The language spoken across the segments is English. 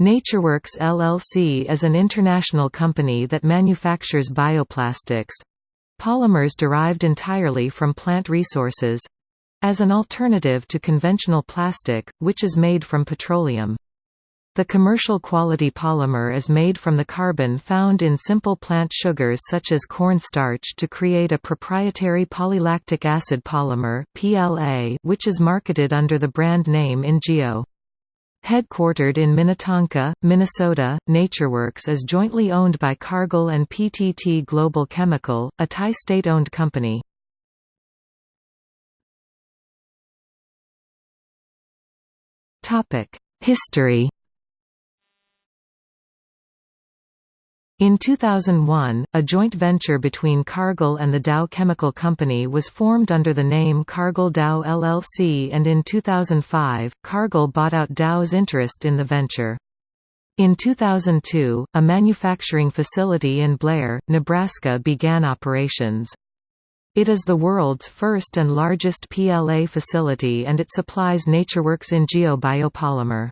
NatureWorks LLC is an international company that manufactures bioplastics polymers derived entirely from plant resources as an alternative to conventional plastic, which is made from petroleum. The commercial quality polymer is made from the carbon found in simple plant sugars such as corn starch to create a proprietary polylactic acid polymer which is marketed under the brand name Ingeo. Headquartered in Minnetonka, Minnesota, NatureWorks is jointly owned by Cargill and PTT Global Chemical, a Thai state-owned company. History In 2001, a joint venture between Cargill and the Dow Chemical Company was formed under the name Cargill Dow LLC and in 2005, Cargill bought out Dow's interest in the venture. In 2002, a manufacturing facility in Blair, Nebraska began operations. It is the world's first and largest PLA facility and it supplies NatureWorks in biopolymer.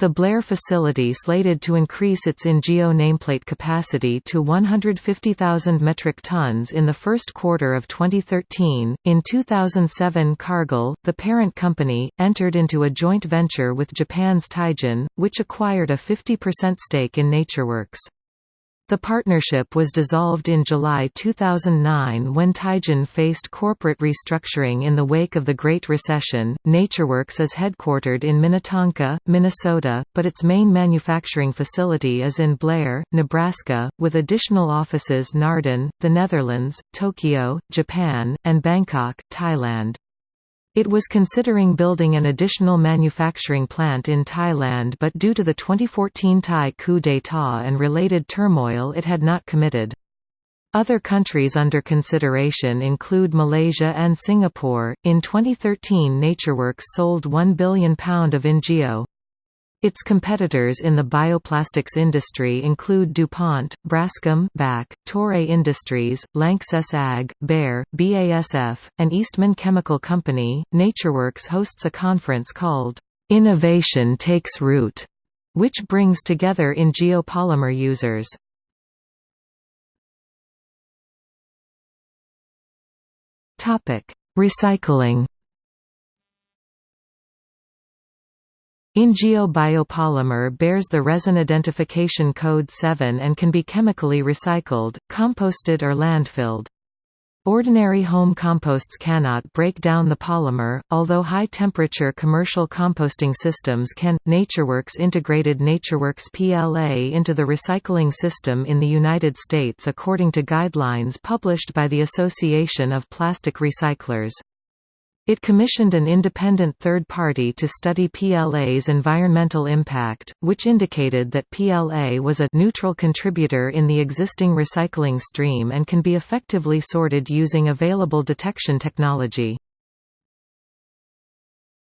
The Blair facility slated to increase its Ingeo nameplate capacity to 150,000 metric tons in the first quarter of 2013. In 2007, Cargill, the parent company, entered into a joint venture with Japan's Teijin, which acquired a 50% stake in NatureWorks. The partnership was dissolved in July 2009 when Teijin faced corporate restructuring in the wake of the Great Recession. NatureWorks is headquartered in Minnetonka, Minnesota, but its main manufacturing facility is in Blair, Nebraska, with additional offices Naarden, the Netherlands, Tokyo, Japan, and Bangkok, Thailand. It was considering building an additional manufacturing plant in Thailand but due to the 2014 Thai coup d'état and related turmoil it had not committed. Other countries under consideration include Malaysia and Singapore. In 2013, NatureWorks sold £1 billion of Ingeo. Its competitors in the bioplastics industry include DuPont, Braskem BAC, Toray Industries, Lanxess Ag, Bayer, BASF, and Eastman Chemical Company. NatureWorks hosts a conference called Innovation Takes Root, which brings together Ingeo polymer users. Topic: Recycling Ingeo biopolymer bears the resin identification code 7 and can be chemically recycled, composted or landfilled. Ordinary home composts cannot break down the polymer, although high-temperature commercial composting systems can. NatureWorks integrated NatureWorks PLA into the recycling system in the United States according to guidelines published by the Association of Plastic Recyclers. It commissioned an independent third party to study PLA's environmental impact, which indicated that PLA was a neutral contributor in the existing recycling stream and can be effectively sorted using available detection technology.